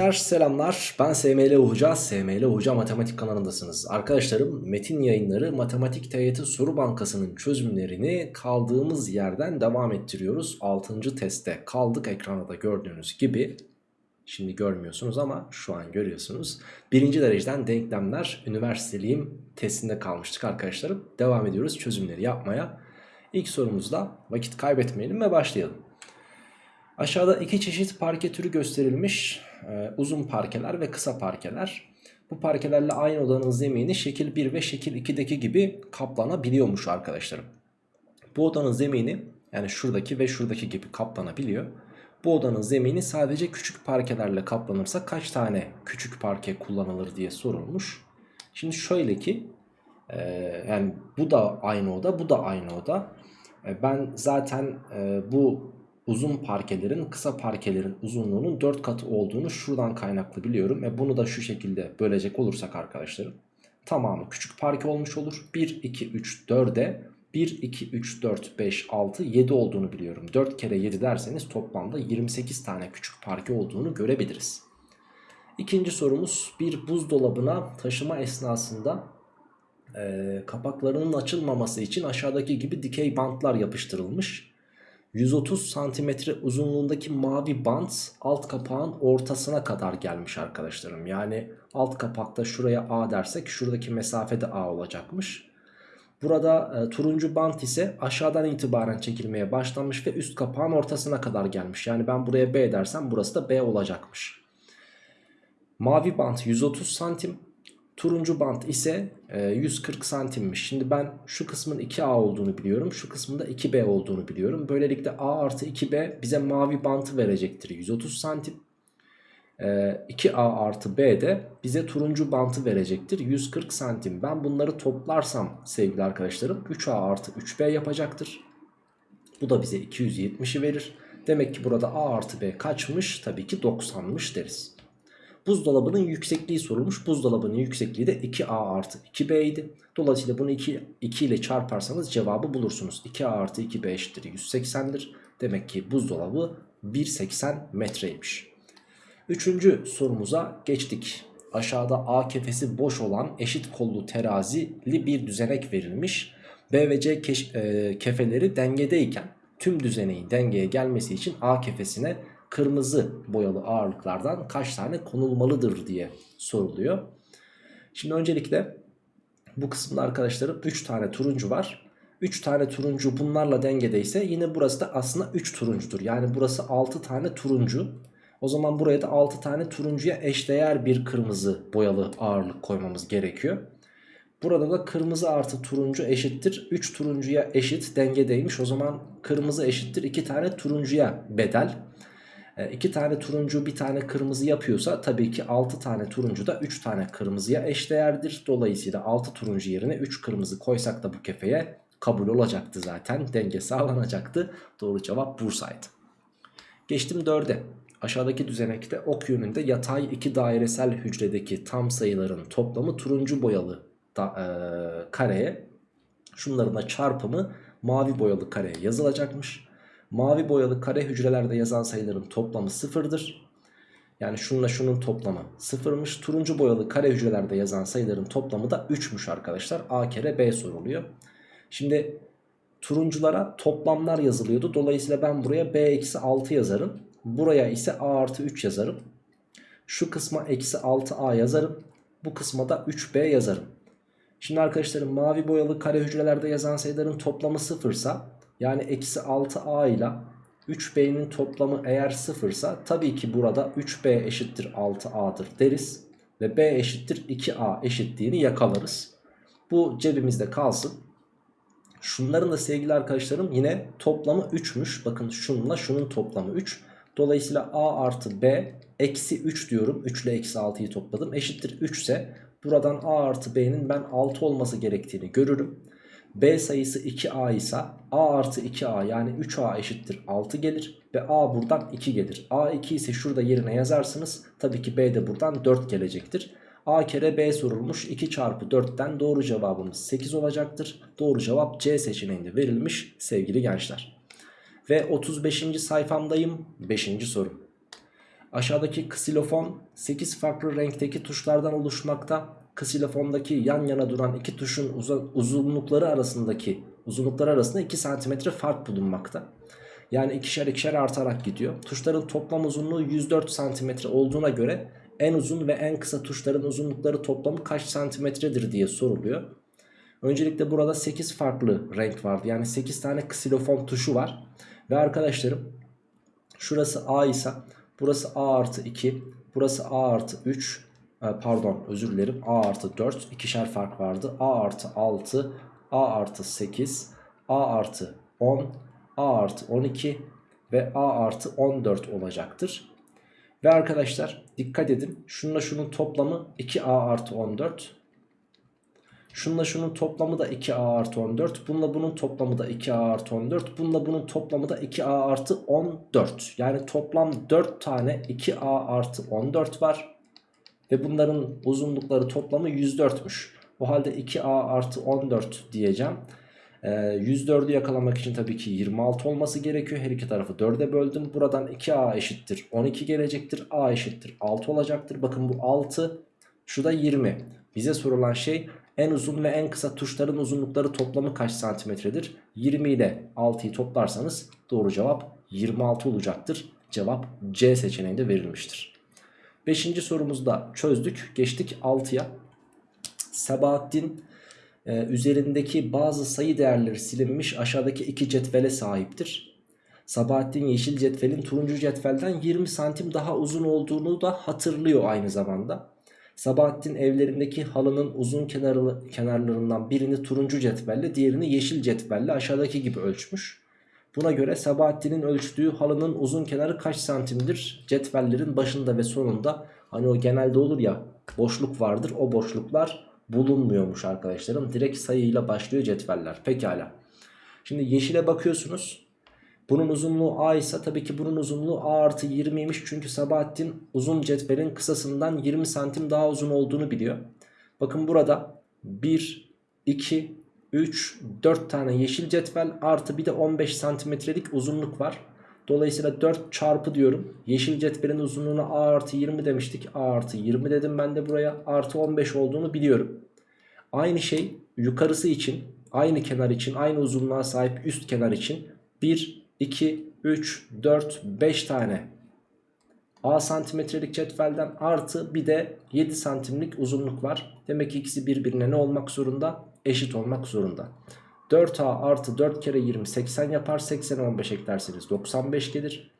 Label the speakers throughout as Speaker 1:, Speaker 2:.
Speaker 1: gençler selamlar. Ben SML Hoca SML Hoca Matematik kanalındasınız. Arkadaşlarım metin yayınları Matematik TYT Soru Bankası'nın çözümlerini kaldığımız yerden devam ettiriyoruz. 6. testte kaldık ekranda da gördüğünüz gibi. Şimdi görmüyorsunuz ama şu an görüyorsunuz. Birinci dereceden denklemler üniversiteliyim testinde kalmıştık arkadaşlarım. Devam ediyoruz çözümleri yapmaya. İlk sorumuzda vakit kaybetmeyelim ve başlayalım Aşağıda iki çeşit parke türü gösterilmiş. Ee, uzun parkeler ve kısa parkeler. Bu parkelerle aynı odanın zemini şekil 1 ve şekil 2'deki gibi kaplanabiliyormuş arkadaşlarım. Bu odanın zemini yani şuradaki ve şuradaki gibi kaplanabiliyor. Bu odanın zemini sadece küçük parkelerle kaplanırsa kaç tane küçük parke kullanılır diye sorulmuş. Şimdi şöyle ki e, yani bu da aynı oda bu da aynı oda. E, ben zaten e, bu uzun parkelerin kısa parkelerin uzunluğunun 4 katı olduğunu şuradan kaynaklı biliyorum. E bunu da şu şekilde bölecek olursak arkadaşlarım tamamı küçük parke olmuş olur. 1, 2, 3, 4'e 1, 2, 3, 4, 5, 6, 7 olduğunu biliyorum. 4 kere 7 derseniz toplamda 28 tane küçük parke olduğunu görebiliriz. İkinci sorumuz bir buzdolabına taşıma esnasında e, kapaklarının açılmaması için aşağıdaki gibi dikey bantlar yapıştırılmış. 130 santimetre uzunluğundaki mavi bant alt kapağın ortasına kadar gelmiş arkadaşlarım. Yani alt kapakta şuraya A dersek şuradaki mesafede A olacakmış. Burada e, turuncu bant ise aşağıdan itibaren çekilmeye başlamış ve üst kapağın ortasına kadar gelmiş. Yani ben buraya B dersem burası da B olacakmış. Mavi bant 130 santim. Turuncu bant ise e, 140 santimmiş. Şimdi ben şu kısmın 2A olduğunu biliyorum. Şu kısmın da 2B olduğunu biliyorum. Böylelikle A artı 2B bize mavi bantı verecektir. 130 santim. E, 2A artı B de bize turuncu bantı verecektir. 140 santim. Ben bunları toplarsam sevgili arkadaşlarım 3A artı 3B yapacaktır. Bu da bize 270'i verir. Demek ki burada A artı B kaçmış? Tabii ki 90'mış deriz. Buzdolabının yüksekliği sorulmuş. Buzdolabının yüksekliği de 2A artı 2B idi. Dolayısıyla bunu 2, 2 ile çarparsanız cevabı bulursunuz. 2A artı 2B eşittir 180'dir. Demek ki buzdolabı 1.80 metreymiş. Üçüncü sorumuza geçtik. Aşağıda A kefesi boş olan eşit kollu terazili bir düzenek verilmiş. B ve C e, kefeleri dengedeyken tüm düzeneğin dengeye gelmesi için A kefesine kırmızı boyalı ağırlıklardan kaç tane konulmalıdır diye soruluyor. Şimdi öncelikle bu kısımda arkadaşlarım 3 tane turuncu var. 3 tane turuncu bunlarla dengedeyse yine burası da aslında 3 turuncudur. Yani burası 6 tane turuncu. O zaman buraya da 6 tane turuncuya eşdeğer bir kırmızı boyalı ağırlık koymamız gerekiyor. Burada da kırmızı artı turuncu eşittir 3 turuncuya eşit dengedeymiş. O zaman kırmızı eşittir 2 tane turuncuya bedel. 2 e, tane turuncu bir tane kırmızı yapıyorsa tabii ki 6 tane turuncu da 3 tane kırmızıya eşdeğerdir. Dolayısıyla 6 turuncu yerine 3 kırmızı koysak da bu kefeye kabul olacaktı zaten. Denge sağlanacaktı. Doğru cevap Bursa'ydı. Geçtim 4'e. Aşağıdaki düzenekte ok yönünde yatay iki dairesel hücredeki tam sayıların toplamı turuncu boyalı da, e, kareye şunların da çarpımı mavi boyalı kareye yazılacakmış. Mavi boyalı kare hücrelerde yazan sayıların toplamı sıfırdır. Yani şununla şunun toplamı sıfırmış. Turuncu boyalı kare hücrelerde yazan sayıların toplamı da 3'müş arkadaşlar. A kere B soruluyor. Şimdi turunculara toplamlar yazılıyordu. Dolayısıyla ben buraya B eksi 6 yazarım. Buraya ise A artı 3 yazarım. Şu kısma eksi 6A yazarım. Bu kısma da 3B yazarım. Şimdi arkadaşlarım mavi boyalı kare hücrelerde yazan sayıların toplamı sıfırsa yani eksi 6a ile 3b'nin toplamı eğer sıfırsa tabii ki burada 3b eşittir 6a'dır deriz. Ve b eşittir 2a eşitliğini yakalarız. Bu cebimizde kalsın. Şunların da sevgili arkadaşlarım yine toplamı 3'müş. Bakın şununla şunun toplamı 3. Dolayısıyla a artı b eksi 3 diyorum. 3 ile eksi 6'yı topladım. Eşittir 3 ise buradan a artı b'nin ben 6 olması gerektiğini görürüm. B sayısı 2A ise A artı 2A yani 3A eşittir 6 gelir. Ve A buradan 2 gelir. A 2 ise şurada yerine yazarsınız. Tabii ki B de buradan 4 gelecektir. A kere B sorulmuş 2 çarpı 4'ten doğru cevabımız 8 olacaktır. Doğru cevap C seçeneğinde verilmiş sevgili gençler. Ve 35. sayfamdayım 5. soru. Aşağıdaki ksilofon 8 farklı renkteki tuşlardan oluşmakta. Ksilofondaki yan yana duran iki tuşun uzunlukları arasındaki uzunlukları arasında 2 cm fark bulunmakta. Yani ikişer ikişer artarak gidiyor. Tuşların toplam uzunluğu 104 cm olduğuna göre en uzun ve en kısa tuşların uzunlukları toplamı kaç santimetredir diye soruluyor. Öncelikle burada 8 farklı renk vardı. Yani 8 tane ksilofon tuşu var. Ve arkadaşlarım şurası A ise burası A artı 2. Burası A artı 3. E, pardon özür dilerim A artı 4. ikişer fark vardı. A artı 6. A artı 8. A artı 10. A artı 12 ve A artı 14 olacaktır. Ve arkadaşlar dikkat edin şununla şunun toplamı 2A artı 14 Şunla şunun toplamı da 2a artı 14. Bununla bunun toplamı da 2a artı 14. Bununla bunun toplamı da 2a artı 14. Yani toplam 4 tane 2a artı 14 var. Ve bunların uzunlukları toplamı 104'müş. O halde 2a artı 14 diyeceğim. Ee, 104'ü yakalamak için tabii ki 26 olması gerekiyor. Her iki tarafı 4'e böldüm. Buradan 2a eşittir 12 gelecektir. a eşittir 6 olacaktır. Bakın bu 6 şu da 20. Bize sorulan şey en uzun ve en kısa tuşların uzunlukları toplamı kaç santimetredir? 20 ile 6'yı toplarsanız doğru cevap 26 olacaktır. Cevap C seçeneğinde verilmiştir. Beşinci sorumuzda çözdük. Geçtik 6'ya. Sebahattin e, üzerindeki bazı sayı değerleri silinmiş aşağıdaki iki cetvele sahiptir. Sabahattin yeşil cetvelin turuncu cetvelden 20 santim daha uzun olduğunu da hatırlıyor aynı zamanda. Sabahattin evlerindeki halının uzun kenarlı, kenarlarından birini turuncu cetvelle diğerini yeşil cetvelle aşağıdaki gibi ölçmüş. Buna göre Sabahattin'in ölçtüğü halının uzun kenarı kaç santimdir? Cetvellerin başında ve sonunda hani o genelde olur ya boşluk vardır o boşluklar bulunmuyormuş arkadaşlarım. Direkt sayıyla başlıyor cetveller. Pekala. Şimdi yeşile bakıyorsunuz. Bunun uzunluğu A ise tabii ki bunun uzunluğu A artı 20'ymiş. Çünkü Sabahattin uzun cetvelin kısasından 20 santim daha uzun olduğunu biliyor. Bakın burada 1, 2, 3, 4 tane yeşil cetvel artı bir de 15 santimetrelik uzunluk var. Dolayısıyla 4 çarpı diyorum. Yeşil cetvelin uzunluğuna A artı 20 demiştik. A artı 20 dedim ben de buraya. Artı 15 olduğunu biliyorum. Aynı şey yukarısı için, aynı kenar için, aynı uzunluğa sahip üst kenar için 1, 2, 3, 4, 5 tane A santimetrelik cetvelden artı bir de 7 santimlik uzunluk var. Demek ki ikisi birbirine ne olmak zorunda? Eşit olmak zorunda. 4A artı 4 kere 20 80 yapar. 80'e 15 eklerseniz 95 gelir.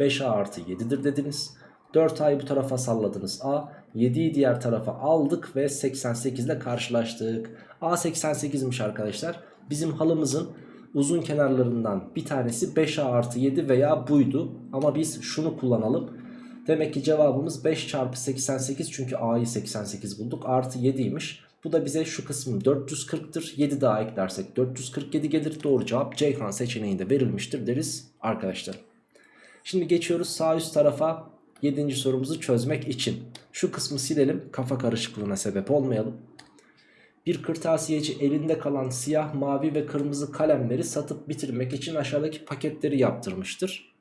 Speaker 1: 5A artı 7'dir dediniz. 4A'yı bu tarafa salladınız A. 7'yi diğer tarafa aldık ve 88 ile karşılaştık. A 88'miş arkadaşlar. Bizim halımızın uzun kenarlarından bir tanesi 5A artı 7 veya buydu. Ama biz şunu kullanalım. Demek ki cevabımız 5 çarpı 88 çünkü A'yı 88 bulduk artı 7'ymiş. Bu da bize şu kısmı 440'tır. 7 daha eklersek 447 gelir. Doğru cevap Ceyhan seçeneğinde verilmiştir deriz arkadaşlar. Şimdi geçiyoruz sağ üst tarafa 7. sorumuzu çözmek için. Şu kısmı silelim kafa karışıklığına sebep olmayalım. Bir kırtasiyeci elinde kalan siyah, mavi ve kırmızı kalemleri satıp bitirmek için aşağıdaki paketleri yaptırmıştır.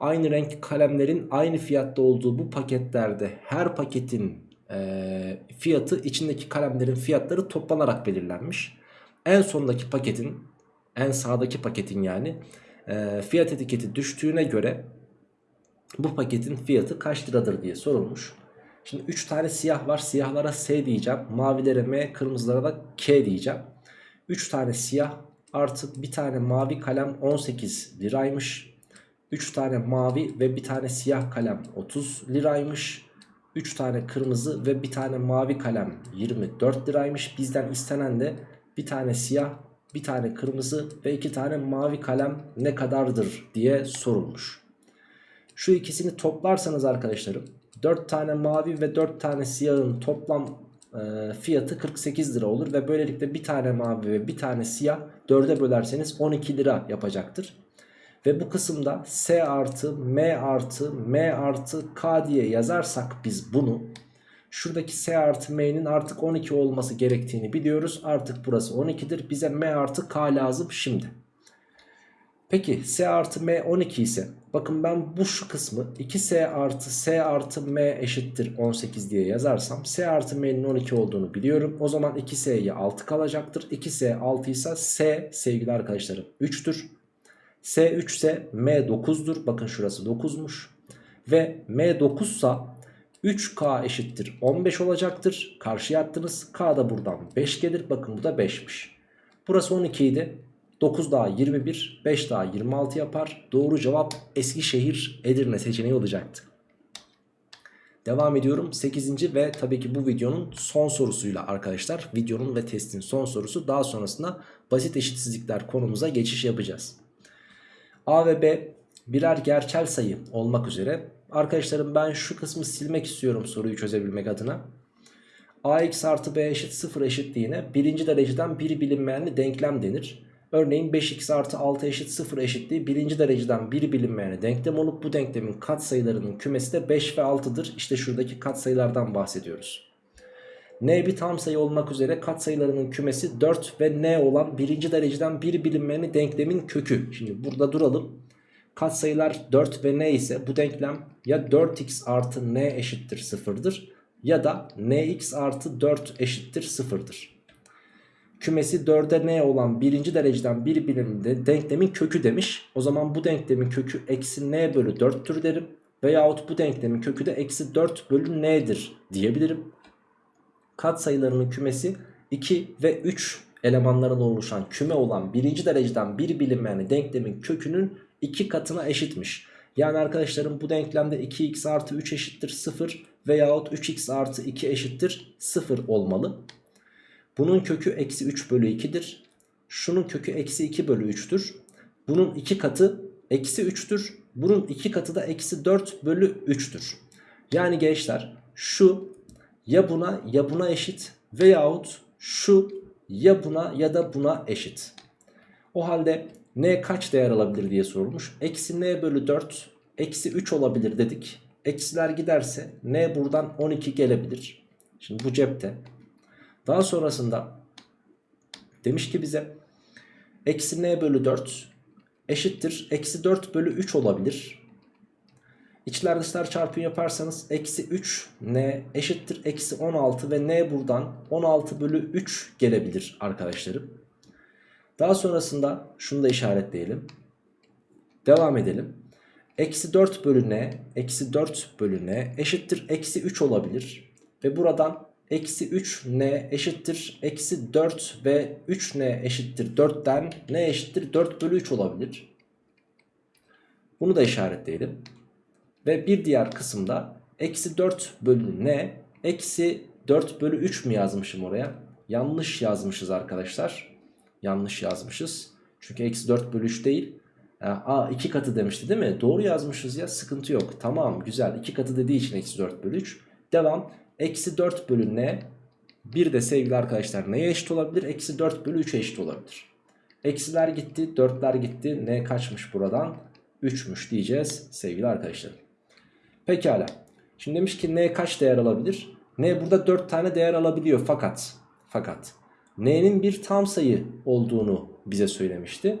Speaker 1: Aynı renk kalemlerin aynı fiyatta olduğu bu paketlerde her paketin e, fiyatı içindeki kalemlerin fiyatları toplanarak belirlenmiş. En sondaki paketin en sağdaki paketin yani e, fiyat etiketi düştüğüne göre bu paketin fiyatı kaç liradır diye sorulmuş. Şimdi 3 tane siyah var. Siyahlara S diyeceğim. Mavilere M, kırmızılara da K diyeceğim. 3 tane siyah artı bir tane mavi kalem 18 liraymış. 3 tane mavi ve bir tane siyah kalem 30 liraymış. 3 tane kırmızı ve bir tane mavi kalem 24 liraymış. Bizden istenen de bir tane siyah, bir tane kırmızı ve iki tane mavi kalem ne kadardır diye sorulmuş. Şu ikisini toplarsanız arkadaşlarım 4 tane mavi ve 4 tane siyahın toplam e, fiyatı 48 lira olur. Ve böylelikle bir tane mavi ve bir tane siyah 4'e bölerseniz 12 lira yapacaktır. Ve bu kısımda S artı M artı M artı K diye yazarsak biz bunu Şuradaki S artı M'nin artık 12 olması gerektiğini biliyoruz. Artık burası 12'dir. Bize M artı K lazım şimdi. Peki S artı M 12 ise Bakın ben bu şu kısmı 2S artı S artı M eşittir 18 diye yazarsam S artı M'nin 12 olduğunu biliyorum. O zaman 2S'ye 6 kalacaktır. 2S 6 ise S sevgili arkadaşlarım 3'tür. S 3 ise M 9'dur. Bakın şurası 9'muş. Ve M 9 ise 3K eşittir 15 olacaktır. Karşıya attınız. K da buradan 5 gelir. Bakın bu da 5'miş. Burası 12 idi. 9 daha 21, 5 daha 26 yapar. Doğru cevap Eskişehir Edirne seçeneği olacaktı. Devam ediyorum 8. ve tabii ki bu videonun son sorusuyla arkadaşlar. Videonun ve testin son sorusu. Daha sonrasında basit eşitsizlikler konumuza geçiş yapacağız. A ve B birer gerçel sayı olmak üzere. Arkadaşlarım ben şu kısmı silmek istiyorum soruyu çözebilmek adına. ax artı b eşit 0 eşitliğine birinci dereceden biri bilinmeyenli denklem denir. Örneğin 5x artı 6 eşit 0 eşitliği birinci dereceden biri bilinmeyene denklem olup bu denklemin katsayılarının kümesi de 5 ve 6'dır. İşte şuradaki katsayılardan bahsediyoruz. N bir tam sayı olmak üzere katsayılarının kümesi 4 ve n olan birinci dereceden biri bilinmeyeni denklemin kökü. Şimdi burada duralım. Katsayılar 4 ve n ise bu denklem ya 4x artı n eşittir 0'dır ya da nx artı 4 eşittir 0'dır kümesi 4'e n olan birinci dereceden bir birimde denklemin kökü demiş. O zaman bu denklemin kökü eksi n bölü 4'tür derim. Veyahut bu denklemin kökü de eksi 4 bölü n'dir diyebilirim. Kat sayılarının kümesi 2 ve 3 elemanların oluşan küme olan birinci dereceden bir bilinmeyen denklemin kökünün 2 katına eşitmiş. Yani arkadaşlarım bu denklemde 2x artı 3 eşittir 0 veyahut 3x artı 2 eşittir 0 olmalı. Bunun kökü eksi 3 bölü 2'dir. Şunun kökü eksi 2 bölü 3'tür. Bunun 2 katı eksi 3'tür. Bunun 2 katı da eksi 4 bölü 3'tür. Yani gençler şu ya buna ya buna eşit veyahut şu ya buna ya da buna eşit. O halde n kaç değer alabilir diye sorulmuş. Eksi n bölü 4 eksi 3 olabilir dedik. Eksiler giderse n buradan 12 gelebilir. Şimdi bu cepte. Daha sonrasında demiş ki bize eksi n bölü 4 eşittir. Eksi 4 bölü 3 olabilir. İçler dışlar çarpımı yaparsanız eksi 3 n eşittir. Eksi 16 ve n buradan 16 bölü 3 gelebilir arkadaşlarım. Daha sonrasında şunu da işaretleyelim. Devam edelim. Eksi 4 bölü n eksi 4 bölü n eşittir. Eksi 3 olabilir. Ve buradan Eksi 3n eşittir. Eksi 4 ve 3n eşittir 4'ten n eşittir 4 bölü 3 olabilir. Bunu da işaretleyelim. Ve bir diğer kısımda eksi 4 bölü n eksi 4 bölü 3 mü yazmışım oraya? Yanlış yazmışız arkadaşlar. Yanlış yazmışız. Çünkü eksi 4 bölü 3 değil. A 2 katı demişti değil mi? Doğru yazmışız ya sıkıntı yok. Tamam güzel 2 katı dediği için eksi 4 bölü 3. Devam. Eksi 4 bölü n. Bir de sevgili arkadaşlar neye eşit olabilir? Eksi 4 bölü 3'e eşit olabilir. Eksiler gitti 4'ler gitti. N kaçmış buradan? 3'müş diyeceğiz sevgili arkadaşlar. Pekala. Şimdi demiş ki n kaç değer alabilir? N burada 4 tane değer alabiliyor fakat fakat n'nin bir tam sayı olduğunu bize söylemişti.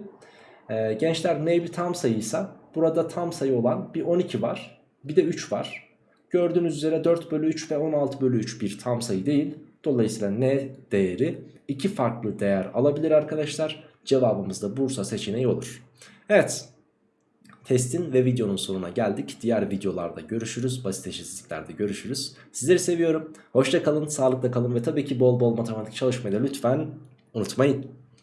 Speaker 1: Ee, gençler n bir tam sayıysa burada tam sayı olan bir 12 var bir de 3 var. Gördüğünüz üzere 4 bölü 3 ve 16 bölü 3 bir tam sayı değil. Dolayısıyla n değeri iki farklı değer alabilir arkadaşlar. Cevabımız da Bursa seçeneği olur. Evet. Testin ve videonun sonuna geldik. Diğer videolarda görüşürüz. Basit eşitsizliklerde görüşürüz. Sizleri seviyorum. Hoşça kalın, sağlıkla kalın ve tabii ki bol bol matematik çalışmayı da lütfen unutmayın.